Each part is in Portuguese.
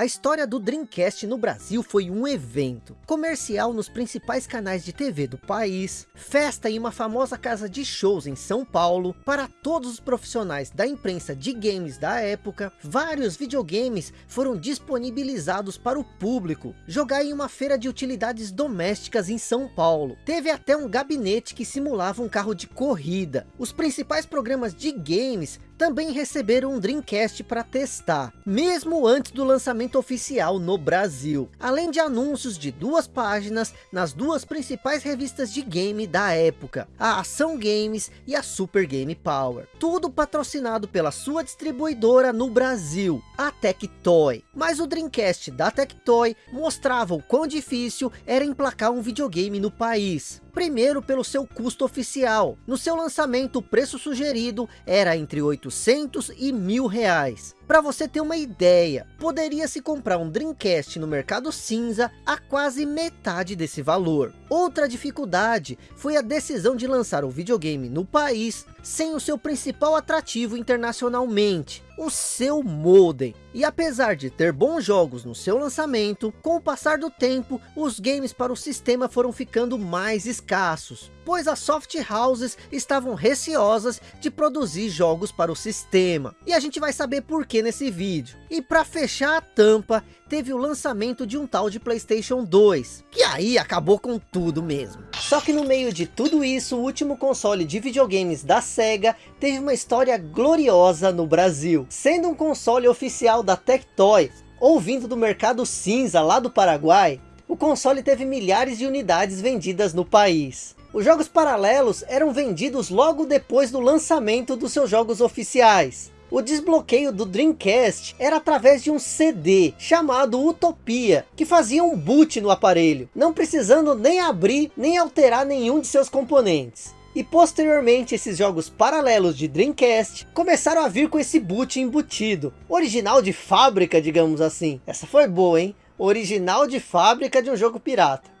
A história do Dreamcast no Brasil foi um evento. Comercial nos principais canais de TV do país, festa em uma famosa casa de shows em São Paulo, para todos os profissionais da imprensa de games da época, vários videogames foram disponibilizados para o público, jogar em uma feira de utilidades domésticas em São Paulo. Teve até um gabinete que simulava um carro de corrida. Os principais programas de games também receberam um Dreamcast para testar, mesmo antes do lançamento oficial no Brasil. Além de anúncios de duas páginas nas duas principais revistas de game da época, a Ação Games e a Super Game Power. Tudo patrocinado pela sua distribuidora no Brasil, a Tectoy. Mas o Dreamcast da Tectoy mostrava o quão difícil era emplacar um videogame no país. Primeiro pelo seu custo oficial. No seu lançamento o preço sugerido era entre 800 e mil reais. Para você ter uma ideia, poderia se comprar um Dreamcast no mercado cinza a quase metade desse valor. Outra dificuldade foi a decisão de lançar o videogame no país sem o seu principal atrativo internacionalmente, o seu modem. E apesar de ter bons jogos no seu lançamento, com o passar do tempo, os games para o sistema foram ficando mais escassos, pois as soft houses estavam receosas de produzir jogos para o sistema. E a gente vai saber por que nesse vídeo. E para fechar a tampa, teve o lançamento de um tal de Playstation 2, que aí acabou com tudo mesmo. Só que no meio de tudo isso, o último console de videogames da SEGA teve uma história gloriosa no Brasil, sendo um console oficial da Tectoy, ou vindo do mercado cinza lá do Paraguai, o console teve milhares de unidades vendidas no país. Os jogos paralelos eram vendidos logo depois do lançamento dos seus jogos oficiais. O desbloqueio do Dreamcast era através de um CD chamado Utopia, que fazia um boot no aparelho, não precisando nem abrir nem alterar nenhum de seus componentes. E posteriormente esses jogos paralelos de Dreamcast começaram a vir com esse boot embutido, original de fábrica digamos assim. Essa foi boa hein, original de fábrica de um jogo pirata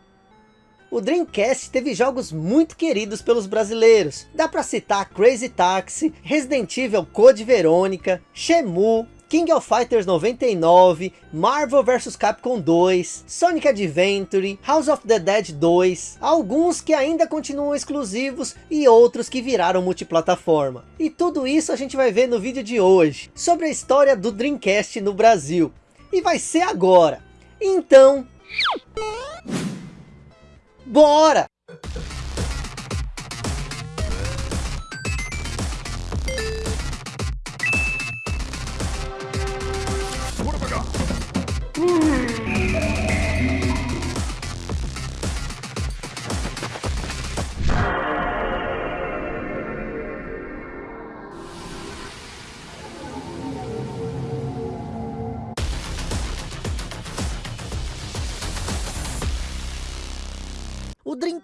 o Dreamcast teve jogos muito queridos pelos brasileiros. Dá para citar Crazy Taxi, Resident Evil Code Verônica, Shemu, King of Fighters 99, Marvel vs Capcom 2, Sonic Adventure, House of the Dead 2, alguns que ainda continuam exclusivos e outros que viraram multiplataforma. E tudo isso a gente vai ver no vídeo de hoje, sobre a história do Dreamcast no Brasil. E vai ser agora. Então... Bora! Bora pegar!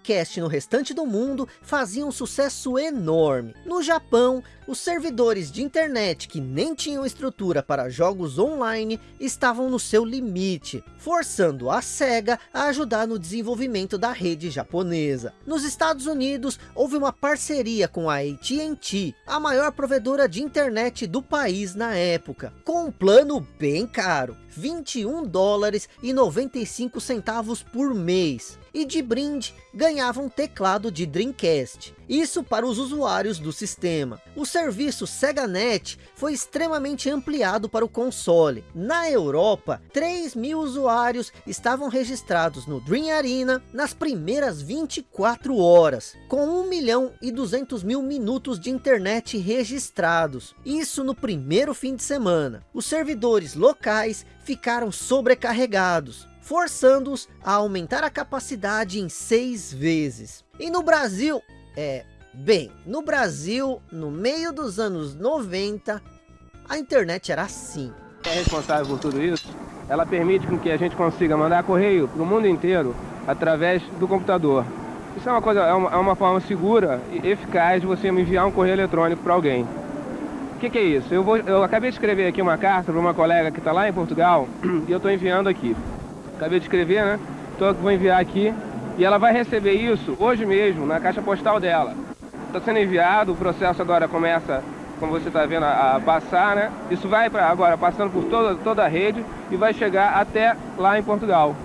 O Dreamcast no restante do mundo fazia um sucesso enorme. No Japão, os servidores de internet que nem tinham estrutura para jogos online estavam no seu limite, forçando a SEGA a ajudar no desenvolvimento da rede japonesa. Nos Estados Unidos, houve uma parceria com a AT&T, a maior provedora de internet do país na época, com um plano bem caro, 21 dólares e 95 centavos por mês e de brinde ganhava um teclado de Dreamcast. Isso para os usuários do sistema. O serviço SegaNet foi extremamente ampliado para o console. Na Europa, 3 mil usuários estavam registrados no Dream Arena nas primeiras 24 horas, com 1 milhão e 200 mil minutos de internet registrados. Isso no primeiro fim de semana. Os servidores locais ficaram sobrecarregados forçando-os a aumentar a capacidade em seis vezes. E no Brasil, é, bem, no Brasil, no meio dos anos 90, a internet era assim. É responsável por tudo isso, ela permite que a gente consiga mandar correio para o mundo inteiro através do computador. Isso é uma coisa, é uma, é uma forma segura e eficaz de você enviar um correio eletrônico para alguém. O que, que, é isso? Eu, vou, eu acabei de escrever aqui uma carta para uma colega que está lá em Portugal e eu estou enviando aqui acabei de escrever, né? Então eu vou enviar aqui e ela vai receber isso hoje mesmo na caixa postal dela. Está sendo enviado, o processo agora começa como você está vendo a, passar, né? Isso vai pra, agora passando por toda, toda a rede e vai chegar até lá em Portugal.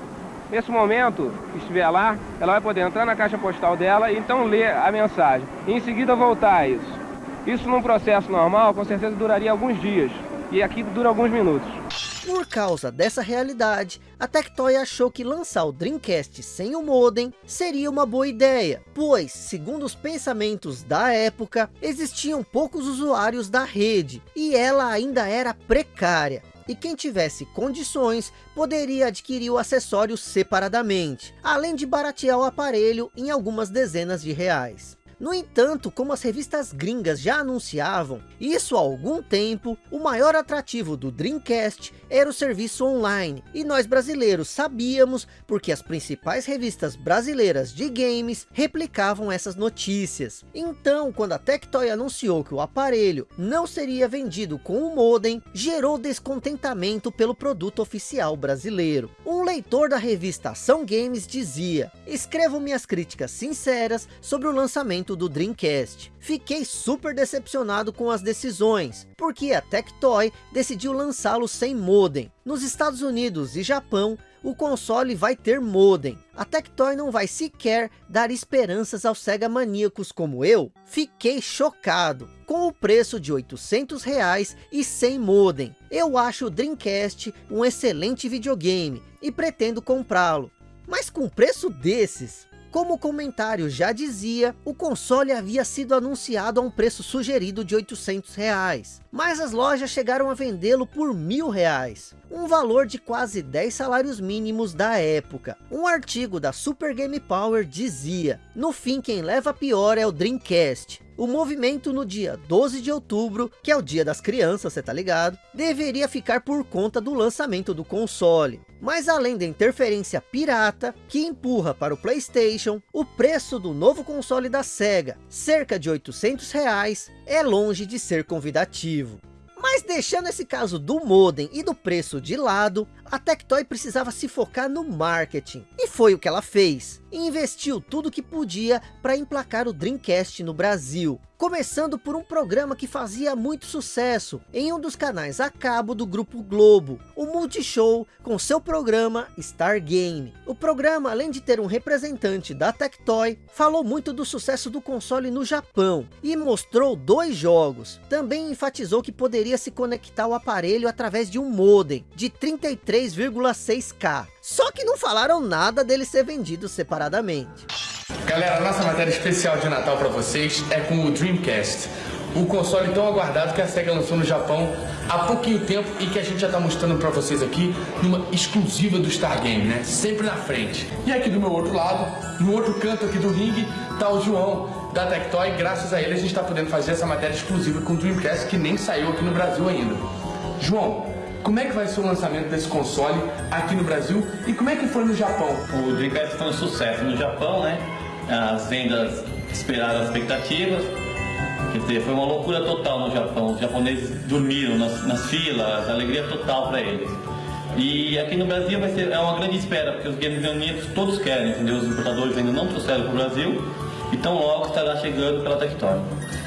Nesse momento que estiver lá, ela vai poder entrar na caixa postal dela e então ler a mensagem. E em seguida voltar a isso. Isso num processo normal, com certeza duraria alguns dias. E aqui dura alguns minutos. Por causa dessa realidade, a Tectoy achou que lançar o Dreamcast sem o modem seria uma boa ideia, pois, segundo os pensamentos da época, existiam poucos usuários da rede, e ela ainda era precária e quem tivesse condições poderia adquirir o acessório separadamente, além de baratear o aparelho em algumas dezenas de reais. No entanto, como as revistas gringas já anunciavam, isso há algum tempo, o maior atrativo do Dreamcast era o serviço online. E nós brasileiros sabíamos, porque as principais revistas brasileiras de games replicavam essas notícias. Então, quando a Tectoy anunciou que o aparelho não seria vendido com o modem, gerou descontentamento pelo produto oficial brasileiro. Um leitor da revista Ação Games dizia, escrevo minhas críticas sinceras sobre o lançamento lançamento do Dreamcast. Fiquei super decepcionado com as decisões, porque a Tectoy decidiu lançá-lo sem modem. Nos Estados Unidos e Japão, o console vai ter modem. A Tectoy não vai sequer dar esperanças aos Sega maníacos como eu. Fiquei chocado. Com o preço de 800 reais e sem modem. Eu acho o Dreamcast um excelente videogame e pretendo comprá-lo. Mas com preço desses, como o comentário já dizia, o console havia sido anunciado a um preço sugerido de 800 reais. Mas as lojas chegaram a vendê-lo por mil reais. Um valor de quase 10 salários mínimos da época. Um artigo da Super Game Power dizia, no fim quem leva pior é o Dreamcast. O movimento no dia 12 de outubro, que é o dia das crianças, você tá ligado? Deveria ficar por conta do lançamento do console. Mas além da interferência pirata, que empurra para o Playstation, o preço do novo console da SEGA, cerca de 800 reais, é longe de ser convidativo. Mas deixando esse caso do modem e do preço de lado, a Tectoy precisava se focar no marketing. E foi o que ela fez. E investiu tudo que podia para emplacar o Dreamcast no Brasil. Começando por um programa que fazia muito sucesso em um dos canais a cabo do Grupo Globo, o Multishow com seu programa Star Game. O programa, além de ter um representante da Tectoy, falou muito do sucesso do console no Japão e mostrou dois jogos. Também enfatizou que poderia se conectar ao aparelho através de um modem de 33,6K. Só que não falaram nada dele ser vendido separadamente. Galera, nossa matéria especial de Natal para vocês é com o Dreamcast. O console tão aguardado que a SEGA lançou no Japão há pouquinho tempo e que a gente já está mostrando para vocês aqui numa exclusiva do Star Game, né? Sempre na frente. E aqui do meu outro lado, no outro canto aqui do ringue, tá o João da Tectoy. Graças a ele a gente está podendo fazer essa matéria exclusiva com o Dreamcast que nem saiu aqui no Brasil ainda. João, como é que vai ser o lançamento desse console aqui no Brasil e como é que foi no Japão? O Dreamcast foi um sucesso no Japão, né? As vendas esperaram as expectativas. Quer dizer, foi uma loucura total no Japão. Os japoneses dormiram nas, nas filas, alegria total para eles. E aqui no Brasil vai ser é uma grande espera, porque os games reunidos todos querem, entendeu? Os importadores ainda não trouxeram para o Brasil, então logo estará chegando pela Tectoy.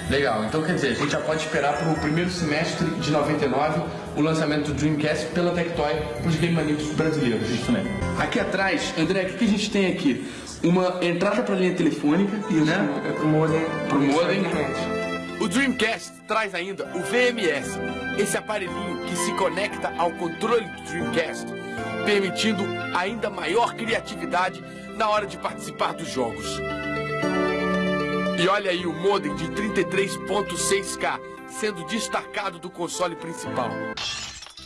Legal, então quer dizer, a gente já pode esperar para o primeiro semestre de 99 o lançamento do Dreamcast pela Tectoy para os Game Maníacos brasileiros. Isso mesmo. Aqui atrás, André, o que, a gente tem aqui? Uma entrada para linha telefônica, Isso, né? é pro modem. Pro modem. Exatamente. O Dreamcast traz ainda o VMS, esse aparelhinho que se conecta ao controle do Dreamcast, permitindo ainda maior criatividade na hora de participar dos jogos. E olha aí o modem de 33.6K sendo destacado do console principal.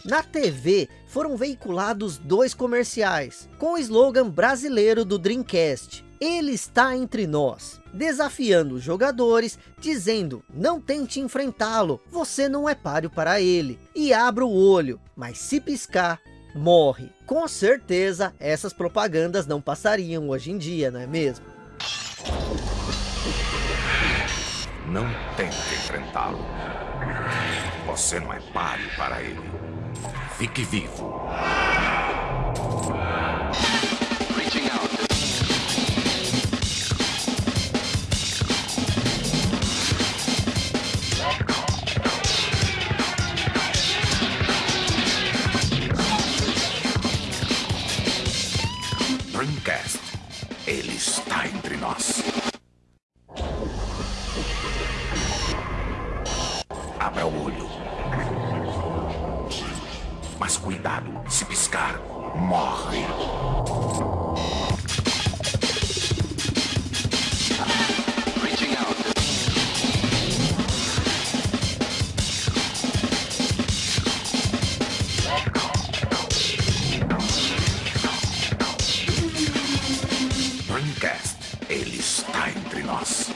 Na TV foram veiculados dois comerciais, com o slogan brasileiro do Dreamcast. Ele está entre nós, desafiando os jogadores, dizendo, não tente enfrentá-lo, você não é páreo para ele. E abra o olho, mas se piscar, morre. Com certeza, essas propagandas não passariam hoje em dia, não é mesmo? Não tente enfrentá-lo. Você não é páreo para ele. Fique vivo. Está entre nós.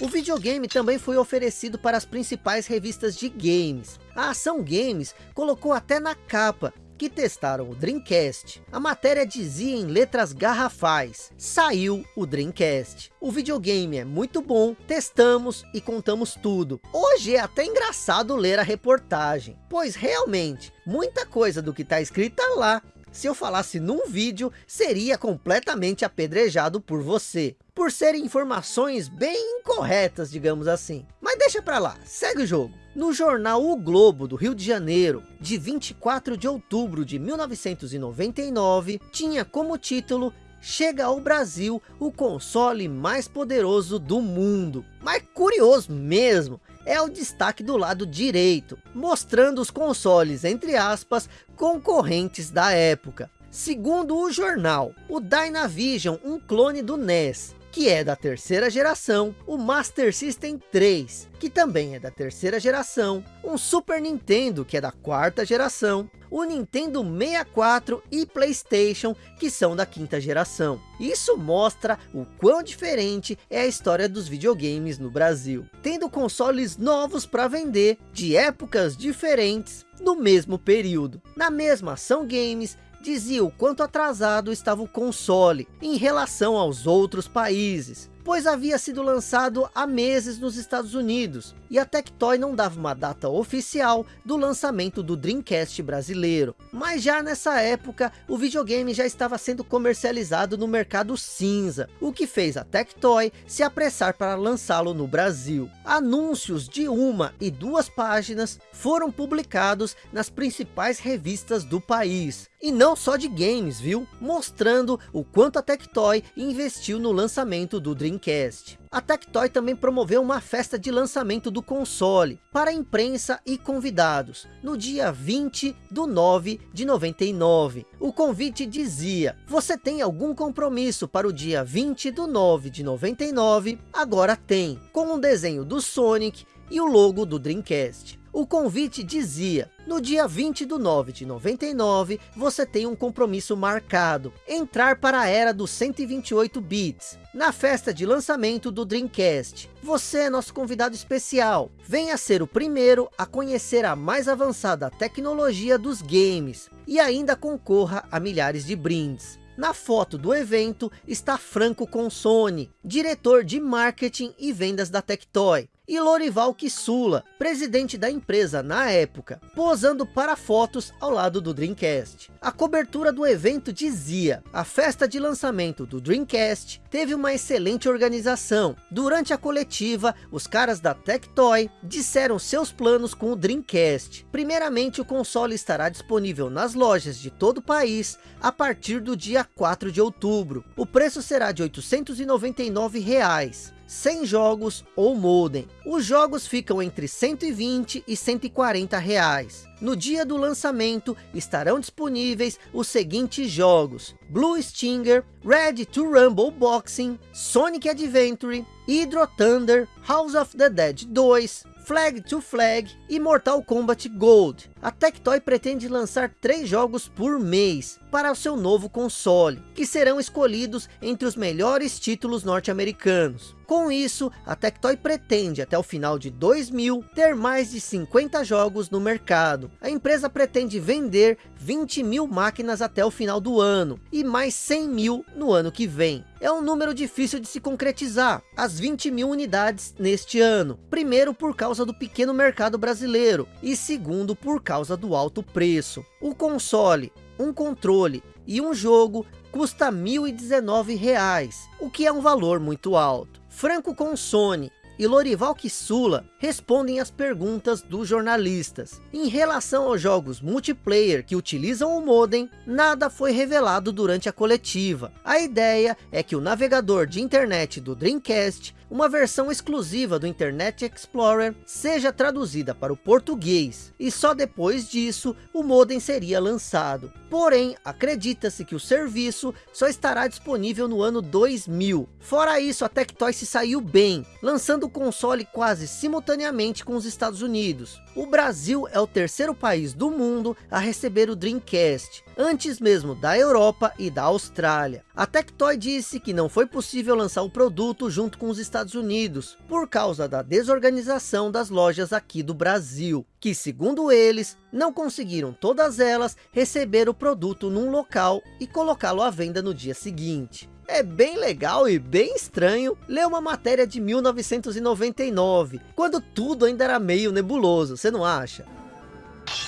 O videogame também foi oferecido para as principais revistas de games. A Ação Games colocou até na capa que testaram o Dreamcast. A matéria dizia em letras garrafais, saiu o Dreamcast. O videogame é muito bom, testamos e contamos tudo. Hoje é até engraçado ler a reportagem, pois realmente, muita coisa do que está escrita lá se eu falasse num vídeo, seria completamente apedrejado por você. Por serem informações bem incorretas, digamos assim. Mas deixa pra lá, segue o jogo. No jornal O Globo, do Rio de Janeiro, de 24 de outubro de 1999, tinha como título Chega ao Brasil o console mais poderoso do mundo. Mas curioso mesmo, é o destaque do lado direito, mostrando os consoles, entre aspas, concorrentes da época. Segundo o jornal, o Dynavision, um clone do NES, que é da terceira geração, o Master System 3, que também é da terceira geração, um Super Nintendo, que é da quarta geração, o Nintendo 64 e Playstation, que são da quinta geração. Isso mostra o quão diferente é a história dos videogames no Brasil, tendo consoles novos para vender, de épocas diferentes, no mesmo período. Na mesma ação games, dizia o quanto atrasado estava o console em relação aos outros países, pois havia sido lançado há meses nos Estados Unidos, e a Tectoy não dava uma data oficial do lançamento do Dreamcast brasileiro. Mas já nessa época, o videogame já estava sendo comercializado no mercado cinza, o que fez a Tectoy se apressar para lançá-lo no Brasil. Anúncios de uma e duas páginas foram publicados nas principais revistas do país, e não só de games, viu? Mostrando o quanto a Tectoy investiu no lançamento do Dreamcast. A Tectoy também promoveu uma festa de lançamento do console para imprensa e convidados no dia 20 do 9 de 99. O convite dizia, você tem algum compromisso para o dia 20 do 9 de 99? Agora tem, com um desenho do Sonic e o logo do Dreamcast. O convite dizia, no dia 20 do 9 de 99, você tem um compromisso marcado, entrar para a era dos 128 bits, na festa de lançamento do Dreamcast. Você é nosso convidado especial, venha ser o primeiro a conhecer a mais avançada tecnologia dos games, e ainda concorra a milhares de brindes. Na foto do evento está Franco Consone, diretor de marketing e vendas da Tectoy e Lorival Kissula, presidente da empresa na época, posando para fotos ao lado do Dreamcast. A cobertura do evento dizia, a festa de lançamento do Dreamcast teve uma excelente organização. Durante a coletiva, os caras da Tectoy disseram seus planos com o Dreamcast. Primeiramente, o console estará disponível nas lojas de todo o país a partir do dia 4 de outubro. O preço será de 899 reais. 100 jogos ou modem. Os jogos ficam entre 120 e 140 reais. No dia do lançamento estarão disponíveis os seguintes jogos. Blue Stinger, Ready to Rumble Boxing, Sonic Adventure, Hydro Thunder, House of the Dead 2, Flag to Flag e Mortal Kombat Gold. A Tectoy pretende lançar três jogos por mês para o seu novo console, que serão escolhidos entre os melhores títulos norte-americanos. Com isso, a Tectoy pretende até o final de 2000 ter mais de 50 jogos no mercado. A empresa pretende vender 20 mil máquinas até o final do ano e mais 100 mil no ano que vem. É um número difícil de se concretizar, as 20 mil unidades neste ano. Primeiro por causa do pequeno mercado brasileiro e segundo por causa do alto preço. O console, um controle e um jogo custa R$ 1.019, o que é um valor muito alto. Franco Consone, e Lorival Kissula respondem as perguntas dos jornalistas. Em relação aos jogos multiplayer que utilizam o modem, nada foi revelado durante a coletiva. A ideia é que o navegador de internet do Dreamcast uma versão exclusiva do Internet Explorer seja traduzida para o português, e só depois disso o modem seria lançado. Porém, acredita-se que o serviço só estará disponível no ano 2000. Fora isso, a Tectoy se saiu bem, lançando o console quase simultaneamente com os Estados Unidos. O Brasil é o terceiro país do mundo a receber o Dreamcast, antes mesmo da Europa e da Austrália. A Tectoy disse que não foi possível lançar o produto junto com os Estados Unidos, por causa da desorganização das lojas aqui do Brasil, que segundo eles, não conseguiram todas elas receber o produto num local e colocá-lo à venda no dia seguinte. É bem legal e bem estranho ler uma matéria de 1999, quando tudo ainda era meio nebuloso, você não acha?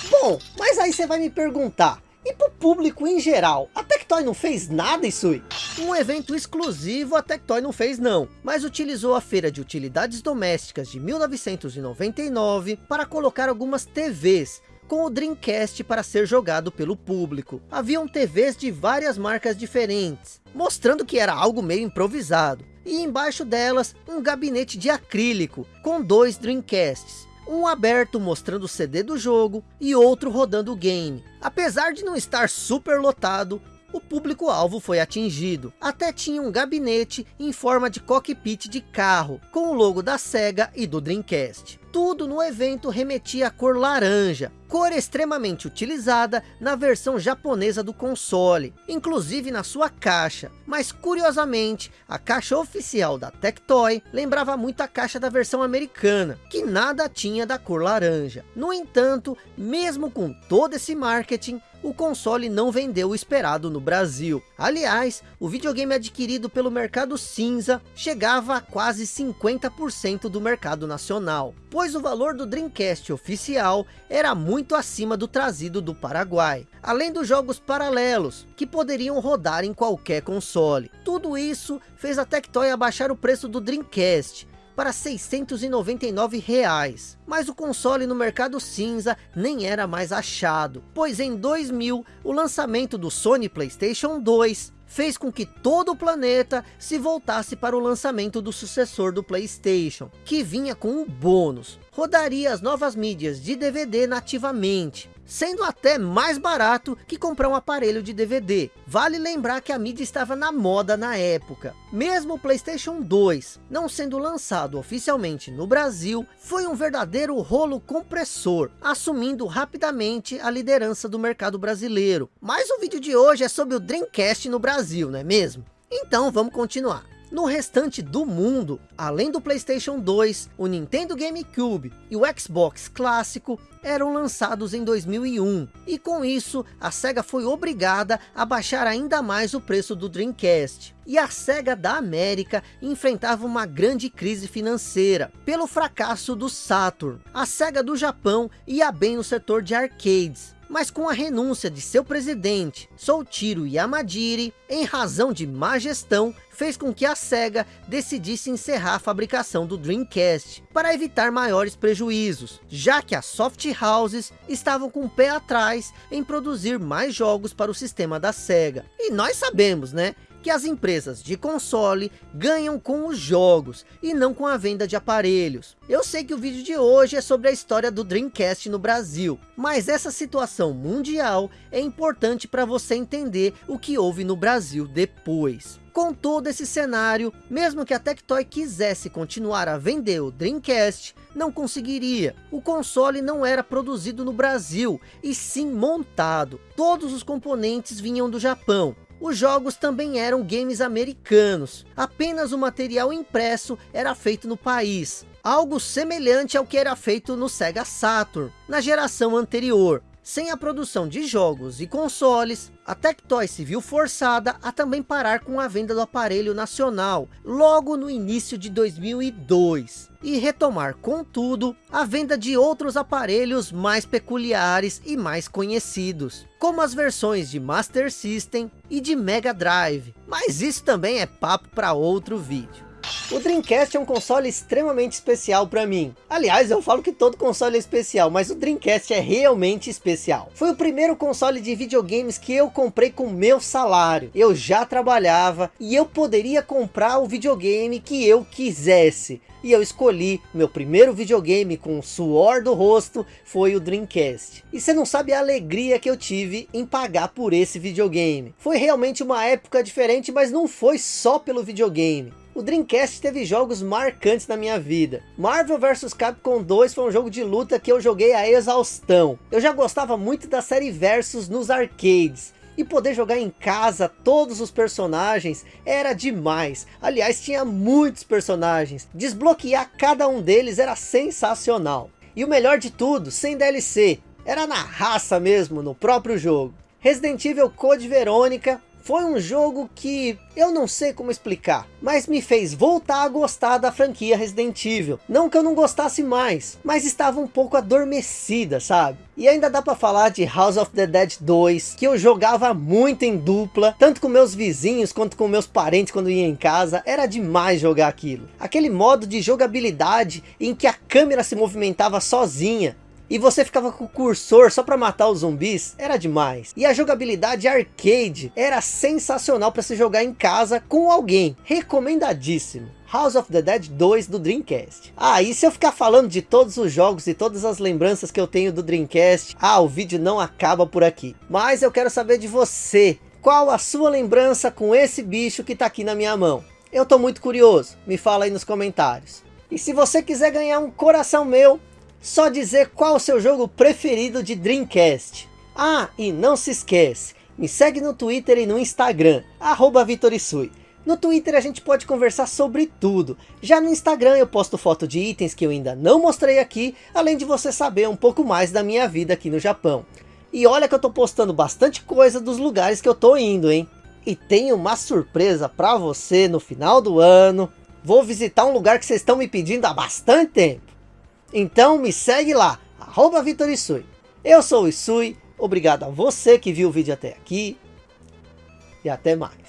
Bom, mas aí você vai me perguntar, e para o público em geral, a Tectoy não fez nada, Isui? Um evento exclusivo a Tectoy não fez não, mas utilizou a feira de utilidades domésticas de 1999 para colocar algumas TVs com o Dreamcast para ser jogado pelo público. Haviam TVs de várias marcas diferentes, mostrando que era algo meio improvisado. E embaixo delas, um gabinete de acrílico, com dois Dreamcasts um aberto mostrando o CD do jogo e outro rodando o game. Apesar de não estar super lotado, o público-alvo foi atingido. Até tinha um gabinete em forma de cockpit de carro, com o logo da SEGA e do Dreamcast. Tudo no evento remetia à cor laranja, cor extremamente utilizada na versão japonesa do console, inclusive na sua caixa. Mas curiosamente, a caixa oficial da Tectoy lembrava muito a caixa da versão americana, que nada tinha da cor laranja. No entanto, mesmo com todo esse marketing, o console não vendeu o esperado no Brasil. Aliás, o videogame adquirido pelo mercado cinza chegava a quase 50% do mercado nacional, pois o valor do Dreamcast oficial era muito acima do trazido do Paraguai, além dos jogos paralelos, que poderiam rodar em qualquer console. Tudo isso fez a Tectoy abaixar o preço do Dreamcast, para 699 reais. Mas o console no mercado cinza nem era mais achado, pois em 2000 o lançamento do Sony Playstation 2 fez com que todo o planeta se voltasse para o lançamento do sucessor do Playstation, que vinha com um bônus, rodaria as novas mídias de DVD nativamente, sendo até mais barato que comprar um aparelho de DVD. Vale lembrar que a mídia estava na moda na época. Mesmo o Playstation 2 não sendo lançado oficialmente no Brasil, foi um verdadeiro rolo compressor, assumindo rapidamente a liderança do mercado brasileiro. Mas o vídeo de hoje é sobre o Dreamcast no Brasil, não é mesmo? Então vamos continuar. No restante do mundo, além do Playstation 2, o Nintendo GameCube e o Xbox clássico eram lançados em 2001. E com isso, a SEGA foi obrigada a baixar ainda mais o preço do Dreamcast. E a SEGA da América enfrentava uma grande crise financeira, pelo fracasso do Saturn. A SEGA do Japão ia bem no setor de arcades, mas com a renúncia de seu presidente, Soichiro Yamadiri, em razão de má gestão, fez com que a SEGA decidisse encerrar a fabricação do Dreamcast, para evitar maiores prejuízos, já que as soft houses estavam com o pé atrás em produzir mais jogos para o sistema da SEGA. E nós sabemos, né, que as empresas de console ganham com os jogos e não com a venda de aparelhos. Eu sei que o vídeo de hoje é sobre a história do Dreamcast no Brasil, mas essa situação mundial é importante para você entender o que houve no Brasil depois. Com todo esse cenário, mesmo que a Tectoy quisesse continuar a vender o Dreamcast, não conseguiria. O console não era produzido no Brasil, e sim montado. Todos os componentes vinham do Japão, os jogos também eram games americanos, apenas o material impresso era feito no país, algo semelhante ao que era feito no Sega Saturn, na geração anterior. Sem a produção de jogos e consoles, a Tectoy se viu forçada a também parar com a venda do aparelho nacional, logo no início de 2002. E retomar, contudo, a venda de outros aparelhos mais peculiares e mais conhecidos, como as versões de Master System e de Mega Drive. Mas isso também é papo para outro vídeo. O Dreamcast é um console extremamente especial para mim. Aliás, eu falo que todo console é especial, mas o Dreamcast é realmente especial. Foi o primeiro console de videogames que eu comprei com meu salário. Eu já trabalhava e eu poderia comprar o videogame que eu quisesse e eu escolhi meu primeiro videogame com o suor do rosto foi o Dreamcast. E você não sabe a alegria que eu tive em pagar por esse videogame. Foi realmente uma época diferente, mas não foi só pelo videogame. O Dreamcast teve jogos marcantes na minha vida. Marvel vs Capcom 2 foi um jogo de luta que eu joguei a exaustão. Eu já gostava muito da série Versus nos arcades. E poder jogar em casa todos os personagens era demais. Aliás, tinha muitos personagens. Desbloquear cada um deles era sensacional. E o melhor de tudo, sem DLC. Era na raça mesmo, no próprio jogo. Resident Evil Code Verônica foi um jogo que eu não sei como explicar, mas me fez voltar a gostar da franquia Resident Evil. Não que eu não gostasse mais, mas estava um pouco adormecida, sabe? E ainda dá para falar de House of the Dead 2, que eu jogava muito em dupla, tanto com meus vizinhos quanto com meus parentes quando ia em casa, era demais jogar aquilo. Aquele modo de jogabilidade em que a câmera se movimentava sozinha, e você ficava com o cursor só para matar os zumbis, era demais. E a jogabilidade arcade era sensacional para se jogar em casa com alguém, recomendadíssimo. House of the Dead 2 do Dreamcast. Ah, e se eu ficar falando de todos os jogos e todas as lembranças que eu tenho do Dreamcast, ah, o vídeo não acaba por aqui. Mas eu quero saber de você, qual a sua lembrança com esse bicho que tá aqui na minha mão? Eu tô muito curioso, me fala aí nos comentários. E se você quiser ganhar um coração meu, só dizer qual o seu jogo preferido de Dreamcast. Ah, e não se esquece, me segue no Twitter e no Instagram, arroba Vitorisui. No Twitter a gente pode conversar sobre tudo. Já no Instagram eu posto foto de itens que eu ainda não mostrei aqui, além de você saber um pouco mais da minha vida aqui no Japão. E olha que eu tô postando bastante coisa dos lugares que eu tô indo, hein? E tem uma surpresa para você no final do ano. Vou visitar um lugar que vocês estão me pedindo há bastante tempo. Então me segue lá, arroba Vitor Isui. Eu sou o Isui, obrigado a você que viu o vídeo até aqui. E até mais.